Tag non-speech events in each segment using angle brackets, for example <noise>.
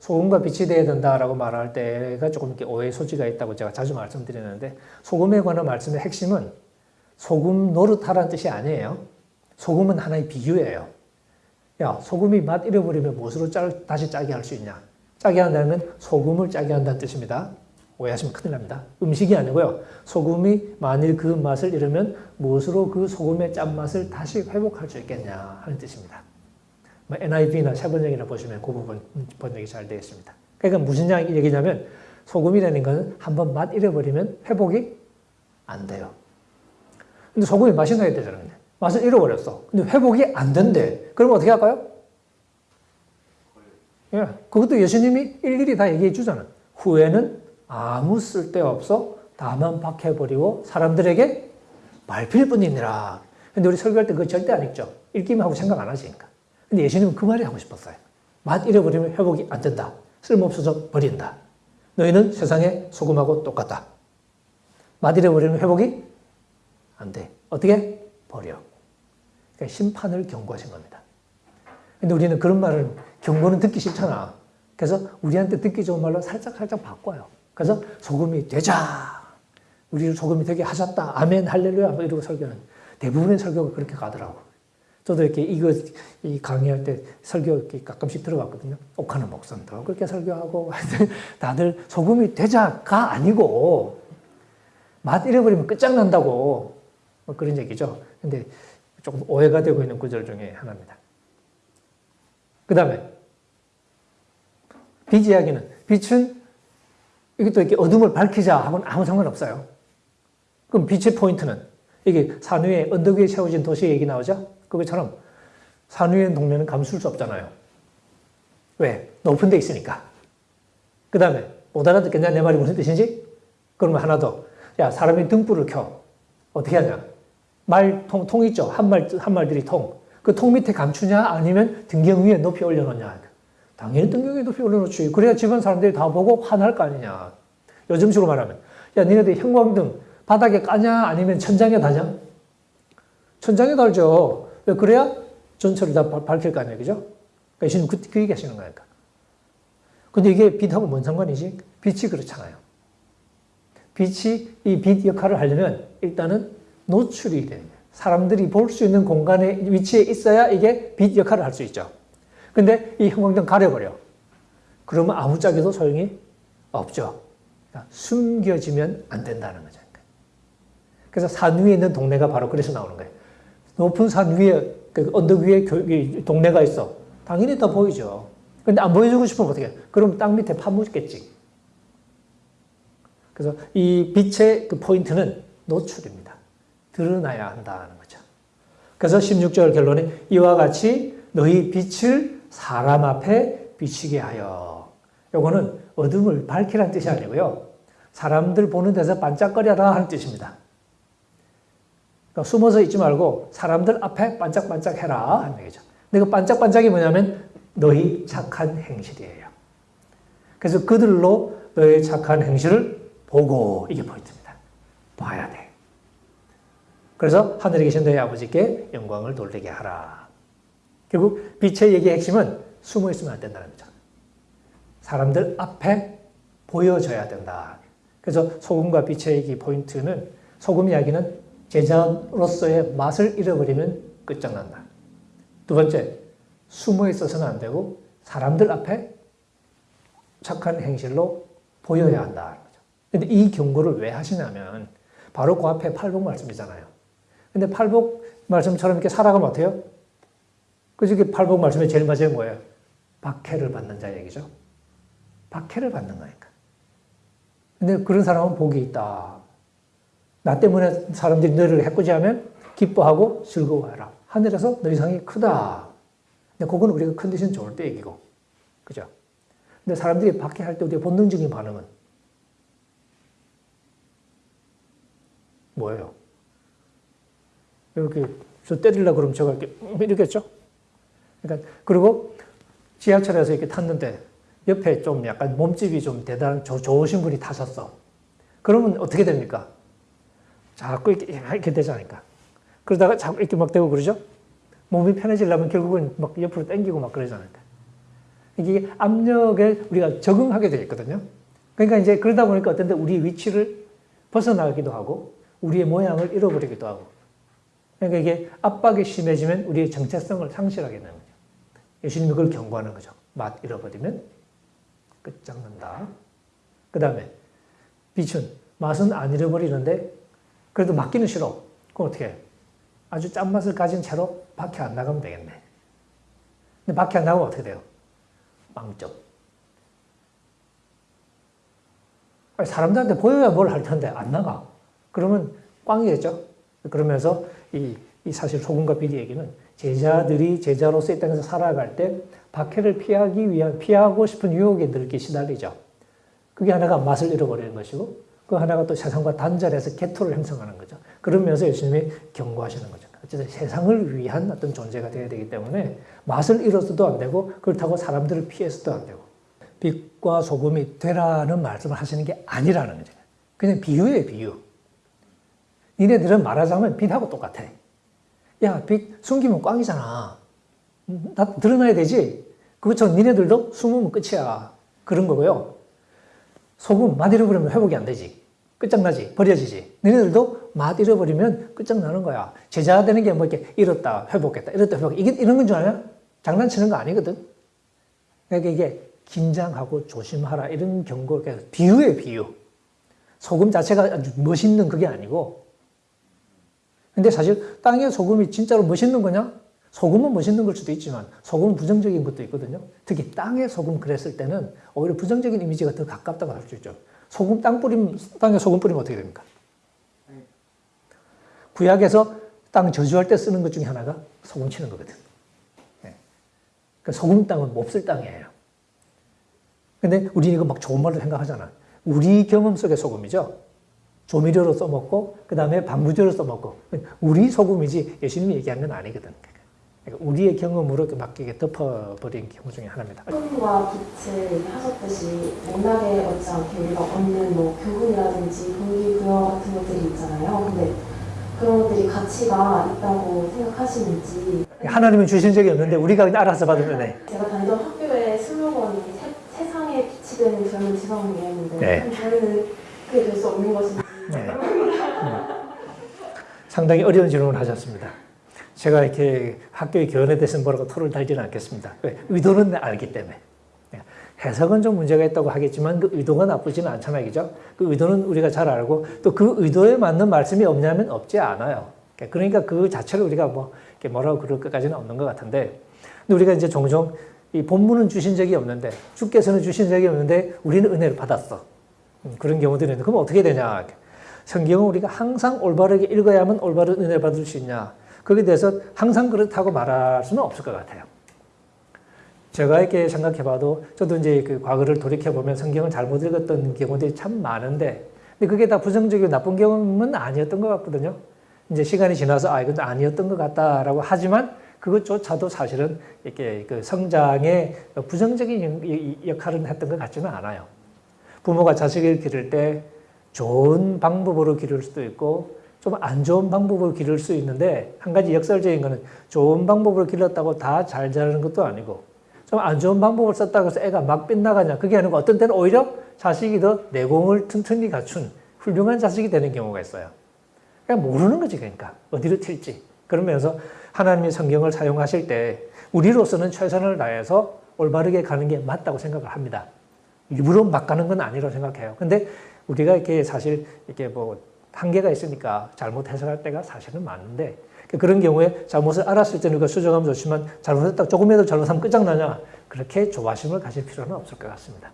소금과 빛이 되어야 된다라고 말할 때가 조금 이렇게 오해 소지가 있다고 제가 자주 말씀드리는데 소금에 관한 말씀의 핵심은 소금 노릇하라는 뜻이 아니에요. 소금은 하나의 비유예요. 야, 소금이 맛 잃어버리면 무엇으로 짜, 다시 짜게 할 수 있냐? 짜게 한다면 소금을 짜게 한다는 뜻입니다. 오해하시면 큰일 납니다. 음식이 아니고요. 소금이 만일 그 맛을 잃으면 무엇으로 그 소금의 짠맛을 다시 회복할 수 있겠냐 하는 뜻입니다. NIV나 세번역이나 보시면 그 부분 번역이 잘 되어 있습니다. 그러니까 무슨 얘기냐면 소금이라는 것은 한번 맛 잃어버리면 회복이 안 돼요. 근데 소금이 맛이 나야 되잖아요. 맛을 잃어버렸어. 근데 회복이 안 된대. 그럼 어떻게 할까요? 예, 그것도 예수님이 일일이 다 얘기해 주잖아. 후에는 아무 쓸데없어 다만 박해버리고 사람들에게 말필 뿐이니라. 근데 우리 설교할 때 그거 절대 안 읽죠. 읽기만 하고 생각 안 하시니까. 근데 예수님은 그 말이 하고 싶었어요. 맛 잃어버리면 회복이 안 된다. 쓸모없어서 버린다. 너희는 세상의 소금하고 똑같다. 맛 잃어버리면 회복이 안 돼. 어떻게? 버려. 그러니까 심판을 경고하신 겁니다. 근데 우리는 그런 말을 경고는 듣기 싫잖아. 그래서 우리한테 듣기 좋은 말로 살짝 살짝 바꿔요. 그래서 소금이 되자. 우리를 소금이 되게 하셨다. 아멘, 할렐루야. 뭐 이러고 설교는 대부분의 설교가 그렇게 가더라고. 저도 이렇게 이거 이 강의할 때 설교 이렇게 가끔씩 들어봤거든요. 옥하는 목선도 그렇게 설교하고 <laughs> 다들 소금이 되자가 아니고 맛 잃어버리면 끝장난다고 뭐 그런 얘기죠. 근데 조금 오해가 되고 있는 구절 중에 하나입니다. 그 다음에 빛 이야기는 빛은 이것도 이렇게 어둠을 밝히자 하고는 아무 상관없어요. 그럼 빛의 포인트는 이게 산 위에 언덕 위에 세워진 도시 얘기 나오죠? 그것처럼 산 위에 동네는 감출 수 없잖아요. 왜? 높은 데 있으니까. 그 다음에 못 알아듣겠냐 내 말이 무슨 뜻인지? 그러면 하나 더. 야 사람이 등불을 켜. 어떻게 하냐? 말 통 통 있죠. 한 말 한 말들이 통. 그 통 밑에 감추냐 아니면 등경 위에 높이 올려놓냐. 당연히 등경 위에 높이 올려놓지. 그래야 집안 사람들이 다 보고 화날 거 아니냐. 요즘식으로 말하면 야 니네들 형광등 바닥에 까냐 아니면 천장에 다냐? 천장에 달죠. 왜 그래야 전체를 다 밝힐 거 아니에요. 그죠? 그러니까 그, 그 얘기 하시는 거니까. 근데 이게 빛하고 뭔 상관이지? 빛이 그렇잖아요. 빛이 이 빛 역할을 하려면 일단은 노출이 되는 거예요. 사람들이 볼 수 있는 공간에 위치에 있어야 이게 빛 역할을 할 수 있죠. 근데 이 형광등 가려버려. 그러면 아무 짝에도 소용이 없죠. 그러니까 숨겨지면 안 된다는 거죠. 그래서 산 위에 있는 동네가 바로 그래서 나오는 거예요. 높은 산 위에, 그 언덕 위에 동네가 있어. 당연히 다 보이죠. 근데 안 보여주고 싶으면 어떻게 해? 그럼 땅 밑에 파묻겠지. 그래서 이 빛의 그 포인트는 노출입니다. 드러나야 한다는 거죠. 그래서 16절 결론이 이와 같이 너희 빛을 사람 앞에 비치게 하여. 요거는 어둠을 밝히라는 뜻이 아니고요. 사람들 보는 데서 반짝거려라 하는 뜻입니다. 그러니까 숨어서 있지 말고 사람들 앞에 반짝반짝 해라 하는 얘기죠. 근데 그 반짝반짝이 뭐냐면 너희 착한 행실이에요. 그래서 그들로 너의 착한 행실을 보고 이게 포인트입니다. 봐야 돼. 그래서 하늘에 계신 너희 아버지께 영광을 돌리게 하라. 결국 빛의 얘기의 핵심은 숨어 있으면 안 된다는 거죠. 사람들 앞에 보여져야 된다. 그래서 소금과 빛의 얘기 포인트는 소금 이야기는 제자로서의 맛을 잃어버리면 끝장난다. 두 번째, 숨어 있어서는 안 되고 사람들 앞에 착한 행실로 보여야 한다. 근데 이 경고를 왜 하시냐면 바로 그 앞에 팔복 말씀이잖아요. 근데 팔복 말씀처럼 이렇게 살아가면 어때요? 그래서 팔복 말씀의 제일 마지막에 뭐예요? 박해를 받는 자 얘기죠. 박해를 받는 거니까. 근데 그런 사람은 복이 있다. 나 때문에 사람들이 너를 해코지하면 기뻐하고 즐거워해라. 하늘에서 너희 상이 크다. 근데 그건 우리가 컨디션 좋을 때 얘기고. 그죠? 근데 사람들이 박해할 때 우리의 본능적인 반응은 뭐예요? 이렇게 저 때리려고 그러면 제가 이렇게 이렇겠죠? 그러니까 그리고 지하철에서 이렇게 탔는데 옆에 좀 약간 몸집이 좀 대단한 좋으신 분이 타셨어. 그러면 어떻게 됩니까? 자꾸 이렇게, 이렇게 되지 않을까. 그러다가 자꾸 이렇게 막 되고 그러죠? 몸이 편해지려면 결국은 막 옆으로 당기고 막 그러지 않을까. 이게 압력에 우리가 적응하게 되어 있거든요. 그러니까 이제 그러다 보니까 어떤데 우리 위치를 벗어나기도 하고 우리의 모양을 잃어버리기도 하고 그러니까 이게 압박이 심해지면 우리의 정체성을 상실하게 되는 거죠. 예수님이 그걸 경고하는 거죠. 맛 잃어버리면 끝장난다. 그 다음에 빛은 맛은 안 잃어버리는데 그래도 맡기는 싫어. 그럼 어떻게 해? 아주 짠맛을 가진 채로 밖에 안 나가면 되겠네. 근데 밖에 안 나가면 어떻게 돼요? 아니, 사람들한테 보여야 뭘 할 텐데 안 나가. 그러면 꽝이겠죠. 그러면서 이, 이 사실 소금과 비리 얘기는 제자들이 제자로서 이 땅에서 살아갈 때 박해를 피하기 위한 피하고 싶은 유혹에 늘 시달리죠. 그게 하나가 맛을 잃어버리는 것이고 그 하나가 또 세상과 단절해서 개토를 형성하는 거죠. 그러면서 예수님이 경고하시는 거죠. 어쨌든 세상을 위한 어떤 존재가 되어야 되기 때문에 맛을 잃어서도 안 되고 그렇다고 사람들을 피해서도 안 되고 빛과 소금이 되라는 말씀을 하시는 게 아니라는 거죠. 그냥 비유예요, 비유. 니네들은 말하자면 빛하고 똑같아. 야, 빛 숨기면 꽝이잖아. 나 드러나야 되지? 그것처럼 니네들도 숨으면 끝이야. 그런 거고요. 소금 맛 잃어버리면 회복이 안 되지. 끝장나지. 버려지지. 너희들도 맛 잃어버리면 끝장나는 거야. 제자 되는 게 뭐 이렇게 잃었다, 회복했다, 잃었다, 회복. 이게 이런 건줄 아냐? 장난치는 거 아니거든. 그러니까 이게 긴장하고 조심하라. 이런 경고, 비유예요, 비유. 소금 자체가 아주 멋있는 그게 아니고. 근데 사실 땅에 소금이 진짜로 멋있는 거냐? 소금은 멋있는 걸 수도 있지만 소금은 부정적인 것도 있거든요. 특히 땅에 소금 그랬을 때는 오히려 부정적인 이미지가 더 가깝다고 할 수 있죠. 소금 땅 뿌림 땅에 소금 뿌리면 어떻게 됩니까? 구약에서 땅 저주할 때 쓰는 것 중에 하나가 소금 치는 거거든. 네. 그 소금 땅은 몹쓸 땅이에요. 근데 우리는 이거 막 좋은 말로 생각하잖아. 우리 경험 속의 소금이죠. 조미료로 써먹고, 그 다음에 방부제로 써먹고. 우리 소금이지 예수님이 얘기한 건 아니거든. 그러니까 우리의 경험으로 맡기게 덮어버린 경우 중에 하나입니다. 소금과 빛을 하셨듯이 맥락에 얹지 않게 우리가 얻는 뭐 교훈이라든지 동기부여 같은 것들이 있잖아요. 근데 그런 것들이 가치가 있다고 생각하시는지 하나님은 주신 적이 없는데 우리가 그냥 알아서 받으면 돼. 제가 다니던 학교의 슬로건이 세, 세상에 빛이 되는 젊은 지성이었는데 네. 저희는 그게 될 수 없는 것인지 네. 음. 상당히 어려운 질문을 하셨습니다. 제가 이렇게 학교의 교원에 대해서 뭐라고 토를 달지는 않겠습니다. 왜? 의도는 알기 때문에. 네. 해석은 좀 문제가 있다고 하겠지만 그 의도가 나쁘지는 않잖아요. 그죠? 그 의도는 우리가 잘 알고 또 그 의도에 맞는 말씀이 없냐면 없지 않아요. 그러니까 그 자체를 우리가 뭐 뭐라고 그럴 것까지는 없는 것 같은데 근데 우리가 이제 종종 이 본문은 주신 적이 없는데 주께서는 주신 적이 없는데 우리는 은혜를 받았어. 음, 그런 경우들이 있는데 그럼 어떻게 되냐? 성경은 우리가 항상 올바르게 읽어야만 올바른 은혜를 받을 수 있냐? 거기에 대해서 항상 그렇다고 말할 수는 없을 것 같아요. 제가 이렇게 생각해 봐도 저도 이제 그 과거를 돌이켜 보면 성경을 잘못 읽었던 경우들이 참 많은데 근데 그게 다 부정적이고 나쁜 경험은 아니었던 것 같거든요. 이제 시간이 지나서 아, 이건 아니었던 것 같다라고 하지만 그것조차도 사실은 이렇게 그 성장에 부정적인 역할을 했던 것 같지는 않아요. 부모가 자식을 기를 때 좋은 방법으로 기를 수도 있고 좀 안 좋은 방법으로 기를 수 있는데 한 가지 역설적인 거는 좋은 방법으로 길렀다고 다 잘 자라는 것도 아니고 좀 안 좋은 방법을 썼다고 해서 애가 막 빗나가냐 그게 아니고 어떤 때는 오히려 자식이 더 내공을 튼튼히 갖춘 훌륭한 자식이 되는 경우가 있어요. 그냥 모르는 거지 그러니까 어디로 튈지 그러면서 하나님이 성경을 사용하실 때 우리로서는 최선을 다해서 올바르게 가는 게 맞다고 생각을 합니다. 일부러 막 가는 건 아니라고 생각해요. 근데 우리가 이렇게 사실 이렇게 뭐 한계가 있으니까 잘못 해석할 때가 사실은 많은데 그런 경우에 잘못을 알았을 때는 그 수정하면 좋지만 잘못했다 조금이라도 잘못하면 끝장나냐 그렇게 조바심을 가질 필요는 없을 것 같습니다.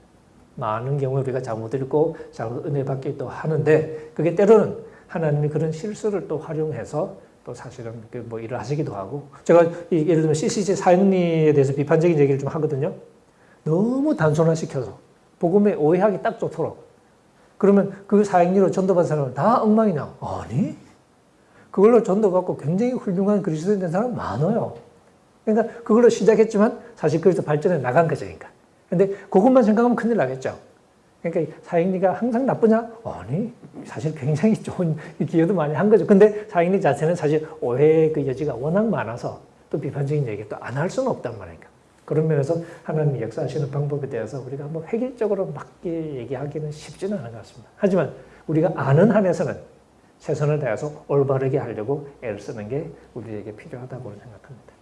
많은 경우에 우리가 잘못 읽고 잘못 은혜 받기도 하는데 그게 때로는 하나님이 그런 실수를 또 활용해서 또 사실은 그뭐 일을 하시기도 하고 제가 예를 들면 CCG 사역리에 대해서 비판적인 얘기를 좀 하거든요. 너무 단순화시켜서 복음에 오해하기 딱 좋도록 그러면 그 사역리로 전도받은 사람은 다 엉망이냐? 아니 그걸로 전도받고 굉장히 훌륭한 그리스도인 된 사람 많아요. 그러니까 그걸로 시작했지만 사실 그래서 발전해 나간 거죠. 그러니까. 근데 그것만 생각하면 큰일 나겠죠. 그러니까 사역리가 항상 나쁘냐? 아니, 사실 굉장히 좋은 <laughs> 기여도 많이 한 거죠. 근데 사역리 자체는 사실 오해의 그 여지가 워낙 많아서 또 비판적인 얘기 또 안 할 수는 없단 말이니까. 그런 면에서 하나님이 역사하시는 방법에 대해서 우리가 뭐 획일적으로 맞게 얘기하기는 쉽지는 않은 것 같습니다. 하지만 우리가 아는 한에서는 최선을 다해서 올바르게 하려고 애를 쓰는 게 우리에게 필요하다고 생각합니다.